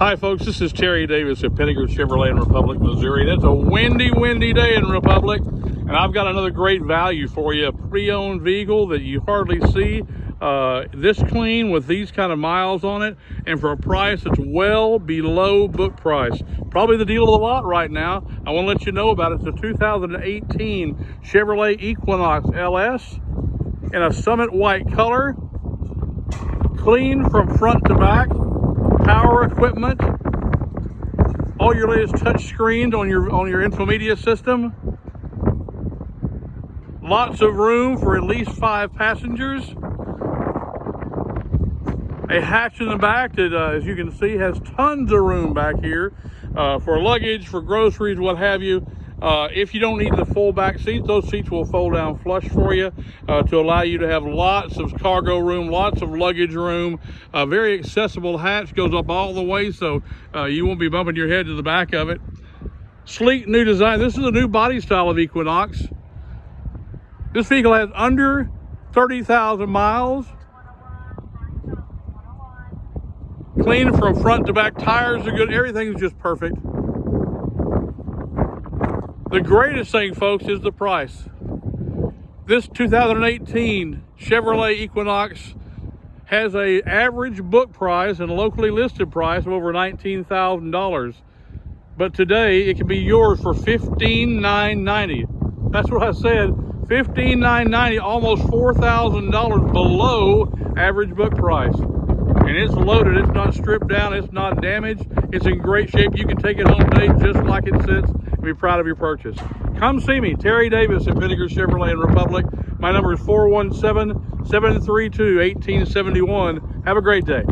Hi, folks. This is Terry Davis at Pinegar Chevrolet in Republic, Missouri. It's a windy, windy day in Republic, and I've got another great value for you. A pre-owned vehicle that you hardly see uh, this clean with these kind of miles on it, and for a price that's well below book price. Probably the deal of the lot right now. I want to let you know about it. It's a 2018 Chevrolet Equinox LS in a Summit White color, clean from front to back equipment, all your latest touch screens on your on your infomedia system. Lots of room for at least five passengers. A hatch in the back that, uh, as you can see, has tons of room back here uh, for luggage, for groceries, what have you. Uh, if you don't need the full back seats, those seats will fold down flush for you uh, to allow you to have lots of cargo room, lots of luggage room. A very accessible hatch goes up all the way, so uh, you won't be bumping your head to the back of it. Sleek new design. This is a new body style of Equinox. This vehicle has under 30,000 miles. Clean from front to back. Tires are good. Everything's just perfect. The greatest thing, folks, is the price. This 2018 Chevrolet Equinox has a average book price and locally listed price of over $19,000. But today it can be yours for 15,990. That's what I said, 15,990, almost $4,000 below average book price. And it's loaded, it's not stripped down, it's not damaged, it's in great shape. You can take it home today just like it sits be proud of your purchase. Come see me, Terry Davis at Pinegar Chevrolet and Republic. My number is 417-732-1871. Have a great day.